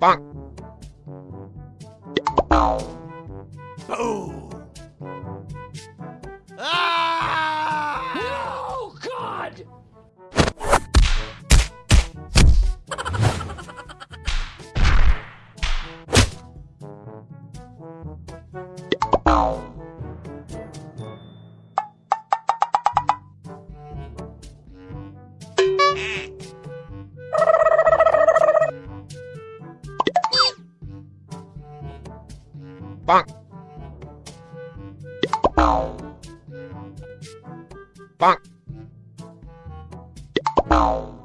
Bonk. Boom! Ah! Oh, God! Bonk. Bonk.